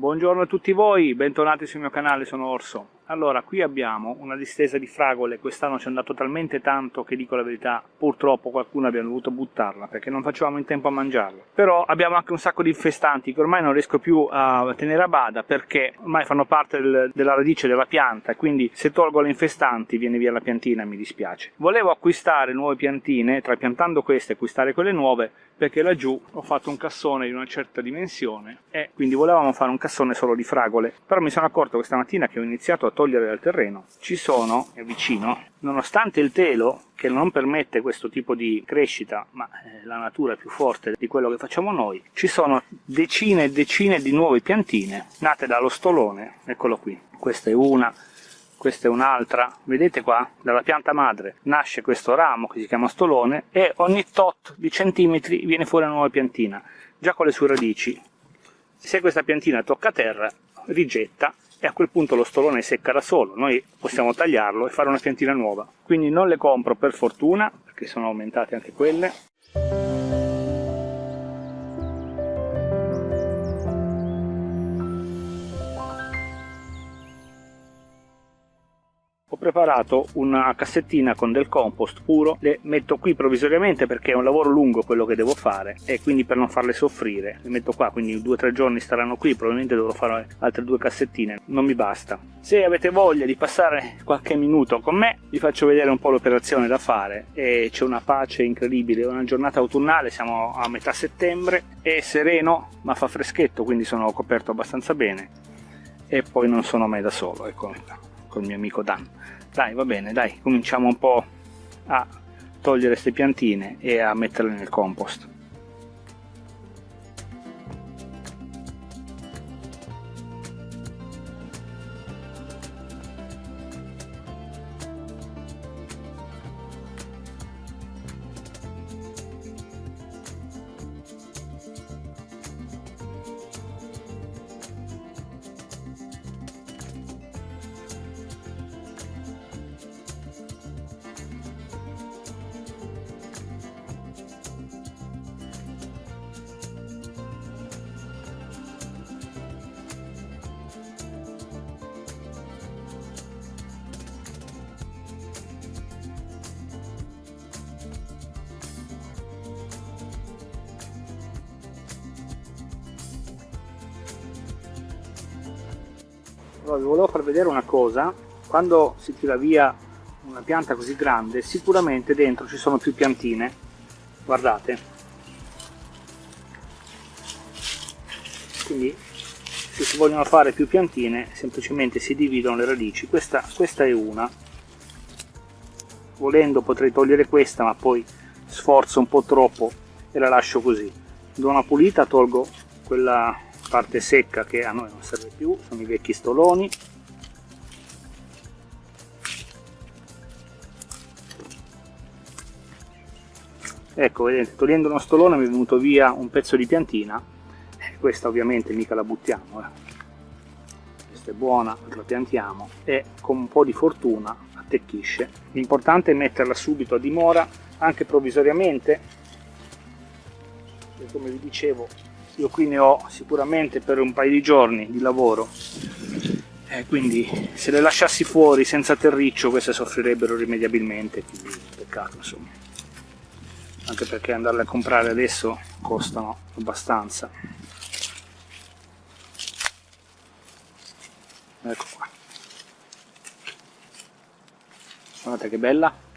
Buongiorno a tutti voi, bentornati sul mio canale, sono Orso. Allora, qui abbiamo una distesa di fragole, quest'anno ci è andato talmente tanto che dico la verità, purtroppo qualcuno abbiamo dovuto buttarla perché non facevamo in tempo a mangiarla. Però abbiamo anche un sacco di infestanti che ormai non riesco più a tenere a bada perché ormai fanno parte del, della radice della pianta e quindi se tolgo le infestanti viene via la piantina, mi dispiace. Volevo acquistare nuove piantine, trapiantando queste acquistare quelle nuove, perché laggiù ho fatto un cassone di una certa dimensione e quindi volevamo fare un cassone solo di fragole. Però mi sono accorto questa mattina che ho iniziato a togliere dal terreno ci sono, è vicino, nonostante il telo che non permette questo tipo di crescita, ma eh, la natura è più forte di quello che facciamo noi, ci sono decine e decine di nuove piantine nate dallo stolone, eccolo qui, questa è una, questa è un'altra, vedete qua, dalla pianta madre nasce questo ramo che si chiama stolone e ogni tot di centimetri viene fuori una nuova piantina, già con le sue radici. Se questa piantina tocca terra, rigetta e a quel punto lo stolone secca da solo, noi possiamo tagliarlo e fare una piantina nuova. Quindi non le compro per fortuna, perché sono aumentate anche quelle, preparato una cassettina con del compost puro, le metto qui provvisoriamente perché è un lavoro lungo quello che devo fare e quindi per non farle soffrire, le metto qua, quindi due o tre giorni staranno qui, probabilmente dovrò fare altre due cassettine, non mi basta. Se avete voglia di passare qualche minuto con me, vi faccio vedere un po' l'operazione da fare e c'è una pace incredibile, è una giornata autunnale, siamo a metà settembre, è sereno ma fa freschetto, quindi sono coperto abbastanza bene e poi non sono mai da solo, ecco, con il mio amico Dan. Dai va bene dai cominciamo un po' a togliere queste piantine e a metterle nel compost Allora, vi volevo far vedere una cosa, quando si tira via una pianta così grande sicuramente dentro ci sono più piantine, guardate. Quindi se si vogliono fare più piantine semplicemente si dividono le radici, questa, questa è una, volendo potrei togliere questa ma poi sforzo un po' troppo e la lascio così. Do una pulita, tolgo quella parte secca che a noi non serve più, sono i vecchi stoloni. Ecco, vedete, togliendo uno stolone mi è venuto via un pezzo di piantina, questa ovviamente mica la buttiamo, eh. questa è buona, la piantiamo e con un po' di fortuna attecchisce. L'importante è metterla subito a dimora, anche provvisoriamente, e come vi dicevo io qui ne ho sicuramente per un paio di giorni di lavoro. Eh, quindi se le lasciassi fuori senza terriccio queste soffrirebbero irrimediabilmente quindi peccato insomma. Anche perché andarle a comprare adesso costano abbastanza. Ecco qua. Guardate che bella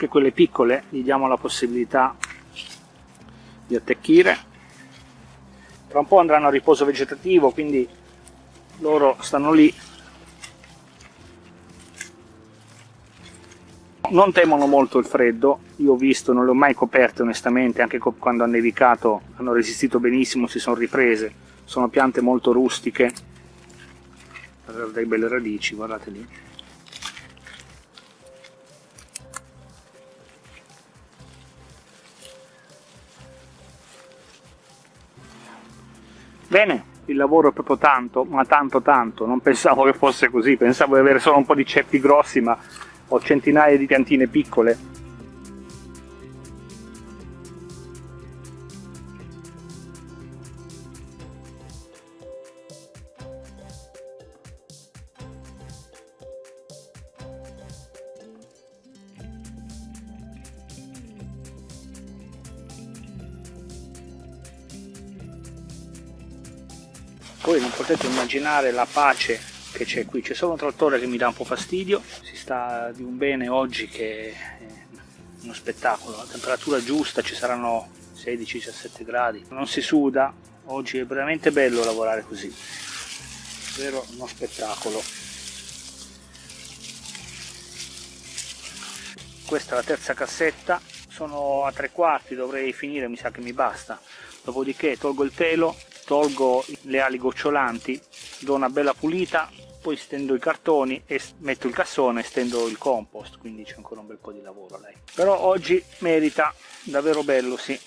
anche quelle piccole gli diamo la possibilità di attecchire. Tra un po' andranno a riposo vegetativo quindi loro stanno lì. Non temono molto il freddo io ho visto, non le ho mai coperte onestamente anche quando ha nevicato hanno resistito benissimo, si sono riprese. Sono piante molto rustiche. Che belle radici, guardate lì Bene, il lavoro è proprio tanto, ma tanto tanto, non pensavo che fosse così, pensavo di avere solo un po' di ceppi grossi, ma ho centinaia di piantine piccole Voi non potete immaginare la pace che c'è qui, c'è solo un trattore che mi dà un po' fastidio, si sta di un bene oggi che è uno spettacolo, la temperatura giusta, ci saranno 16-17 gradi, non si suda, oggi è veramente bello lavorare così, davvero uno spettacolo. Questa è la terza cassetta, sono a tre quarti, dovrei finire, mi sa che mi basta, dopodiché tolgo il telo tolgo le ali gocciolanti, do una bella pulita, poi stendo i cartoni e metto il cassone e stendo il compost, quindi c'è ancora un bel po' di lavoro lei. Però oggi merita, davvero bello, sì.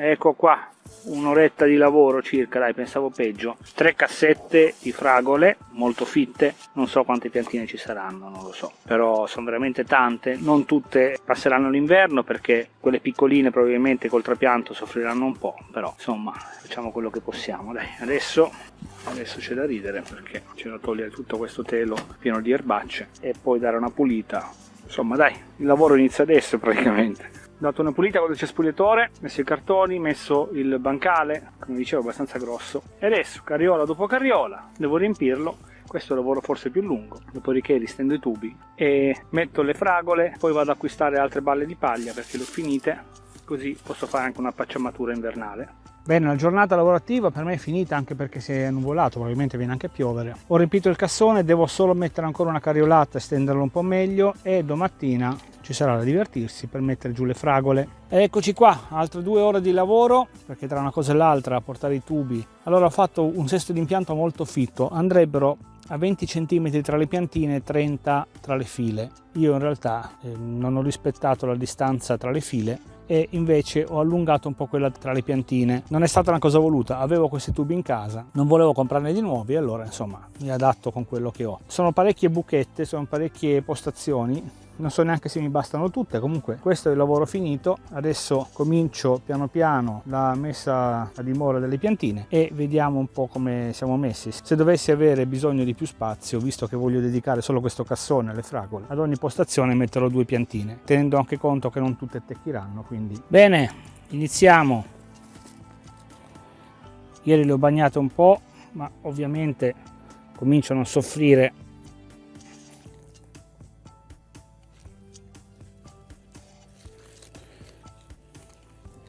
Ecco qua, un'oretta di lavoro circa, dai pensavo peggio, tre cassette di fragole molto fitte, non so quante piantine ci saranno, non lo so, però sono veramente tante, non tutte passeranno l'inverno perché quelle piccoline probabilmente col trapianto soffriranno un po', però insomma facciamo quello che possiamo, dai, adesso, adesso c'è da ridere perché c'è da togliere tutto questo telo pieno di erbacce e poi dare una pulita, insomma dai, il lavoro inizia adesso praticamente dato una pulita con il cespugliatore, messo i cartoni, messo il bancale, come dicevo abbastanza grosso, e adesso carriola dopo carriola, devo riempirlo, questo è il lavoro forse più lungo, dopodiché ristendo i tubi e metto le fragole, poi vado ad acquistare altre balle di paglia perché le ho finite, così posso fare anche una pacciamatura invernale. Bene, la giornata lavorativa per me è finita anche perché si è nuvolato, probabilmente viene anche a piovere. Ho riempito il cassone, devo solo mettere ancora una carriolata stenderlo un po' meglio e domattina ci sarà da divertirsi per mettere giù le fragole. E eccoci qua, altre due ore di lavoro, perché tra una cosa e l'altra portare i tubi. Allora ho fatto un sesto d'impianto molto fitto, andrebbero a 20 cm tra le piantine e 30 tra le file. Io in realtà eh, non ho rispettato la distanza tra le file e invece ho allungato un po' quella tra le piantine. Non è stata una cosa voluta, avevo questi tubi in casa, non volevo comprarne di nuovi, allora insomma mi adatto con quello che ho. Sono parecchie buchette, sono parecchie postazioni, non so neanche se mi bastano tutte comunque questo è il lavoro finito. Adesso comincio piano piano la messa a dimora delle piantine e vediamo un po' come siamo messi. Se dovessi avere bisogno di più spazio visto che voglio dedicare solo questo cassone alle fragole ad ogni postazione metterò due piantine tenendo anche conto che non tutte attecchiranno quindi. Bene iniziamo. Ieri le ho bagnate un po' ma ovviamente cominciano a soffrire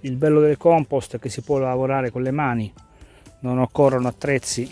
il bello del compost è che si può lavorare con le mani non occorrono attrezzi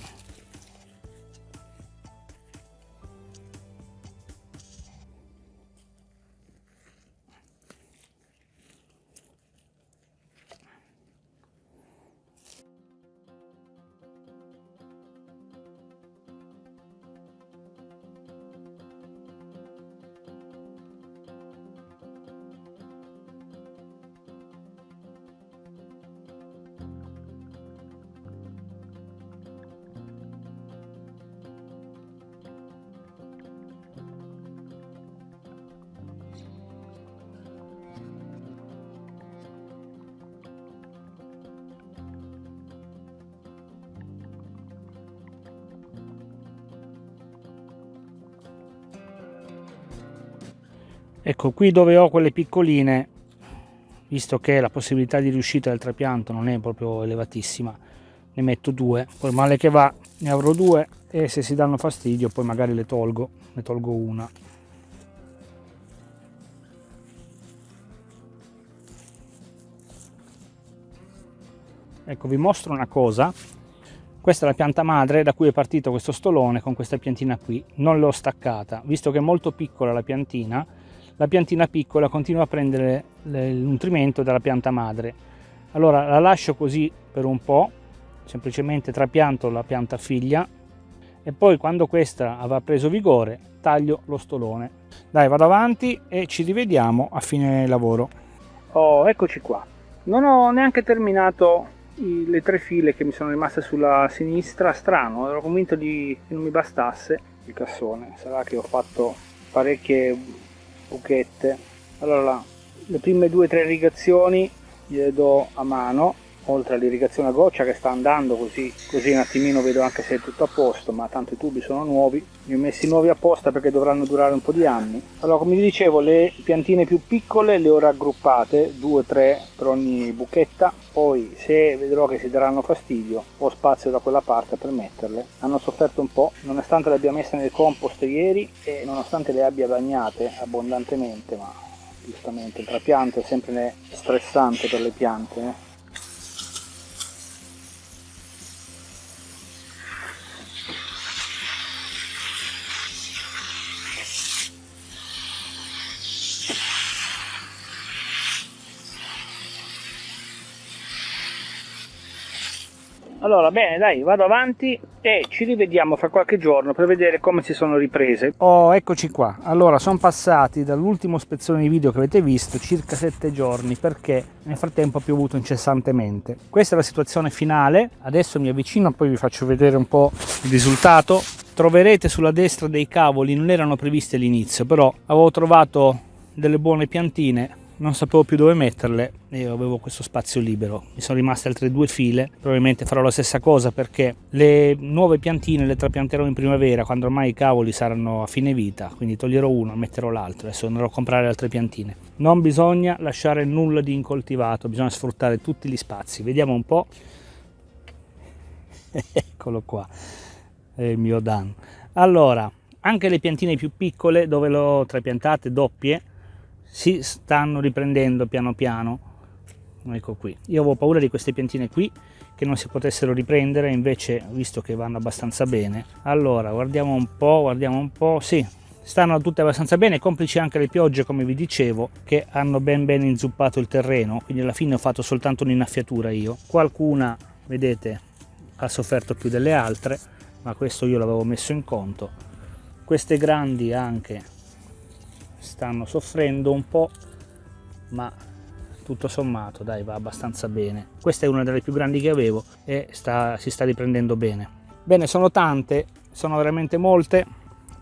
ecco qui dove ho quelle piccoline visto che la possibilità di riuscita del trapianto non è proprio elevatissima ne metto due. Poi male che va ne avrò due e se si danno fastidio poi magari le tolgo ne tolgo una. Ecco vi mostro una cosa. Questa è la pianta madre da cui è partito questo stolone con questa piantina qui. Non l'ho staccata. Visto che è molto piccola la piantina la piantina piccola continua a prendere il nutrimento dalla pianta madre. Allora la lascio così per un po', semplicemente trapianto la pianta figlia e poi quando questa avrà preso vigore taglio lo stolone. Dai vado avanti e ci rivediamo a fine lavoro. Oh eccoci qua. Non ho neanche terminato le tre file che mi sono rimaste sulla sinistra strano ero convinto di, che non mi bastasse il cassone sarà che ho fatto parecchie buchette allora le prime due o tre irrigazioni gliele do a mano oltre all'irrigazione a goccia che sta andando così, così un attimino vedo anche se è tutto a posto ma tanto i tubi sono nuovi li ho messi nuovi apposta perché dovranno durare un po' di anni allora come vi dicevo le piantine più piccole le ho raggruppate due o tre per ogni buchetta poi se vedrò che si daranno fastidio ho spazio da quella parte per metterle hanno sofferto un po' nonostante le abbia messe nel compost ieri e nonostante le abbia bagnate abbondantemente ma giustamente il trapianto è sempre stressante per le piante eh? Allora, bene, dai, vado avanti e ci rivediamo fra qualche giorno per vedere come si sono riprese. Oh, eccoci qua. Allora, sono passati dall'ultimo spezzone di video che avete visto circa 7 giorni perché nel frattempo ha piovuto incessantemente. Questa è la situazione finale. Adesso mi avvicino, poi vi faccio vedere un po' il risultato. Troverete sulla destra dei cavoli, non erano previsti all'inizio, però avevo trovato delle buone piantine non sapevo più dove metterle e avevo questo spazio libero. Mi sono rimaste altre due file probabilmente farò la stessa cosa perché le nuove piantine le trapianterò in primavera quando ormai i cavoli saranno a fine vita quindi toglierò uno e metterò l'altro adesso andrò a comprare altre piantine. Non bisogna lasciare nulla di incoltivato bisogna sfruttare tutti gli spazi. Vediamo un po' eccolo qua è il mio Dan. Allora anche le piantine più piccole dove l'ho trapiantate doppie si stanno riprendendo piano piano. Ecco qui. Io avevo paura di queste piantine qui che non si potessero riprendere invece visto che vanno abbastanza bene. Allora guardiamo un po' guardiamo un po' sì stanno tutte abbastanza bene complici anche le piogge come vi dicevo che hanno ben ben inzuppato il terreno. Quindi alla fine ho fatto soltanto un'innaffiatura io. Qualcuna vedete ha sofferto più delle altre ma questo io l'avevo messo in conto. Queste grandi anche stanno soffrendo un po' ma tutto sommato dai va abbastanza bene. Questa è una delle più grandi che avevo e sta, si sta riprendendo bene. Bene sono tante sono veramente molte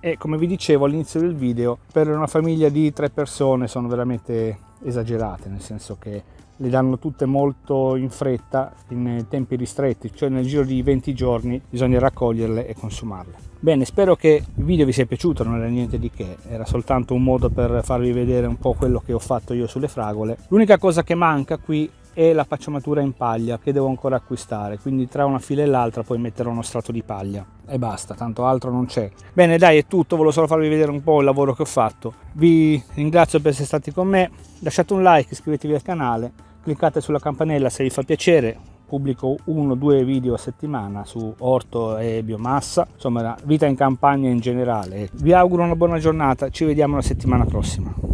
e come vi dicevo all'inizio del video per una famiglia di tre persone sono veramente esagerate nel senso che le danno tutte molto in fretta in tempi ristretti cioè nel giro di 20 giorni bisogna raccoglierle e consumarle. Bene spero che il video vi sia piaciuto non era niente di che era soltanto un modo per farvi vedere un po' quello che ho fatto io sulle fragole. L'unica cosa che manca qui è la pacciamatura in paglia che devo ancora acquistare. Quindi tra una fila e l'altra poi metterò uno strato di paglia. E basta tanto altro non c'è. Bene dai è tutto. Volevo solo farvi vedere un po' il lavoro che ho fatto. Vi ringrazio per essere stati con me. Lasciate un like iscrivetevi al canale. Cliccate sulla campanella se vi fa piacere. Pubblico uno o due video a settimana su orto e biomassa. Insomma vita in campagna in generale. Vi auguro una buona giornata. Ci vediamo la settimana prossima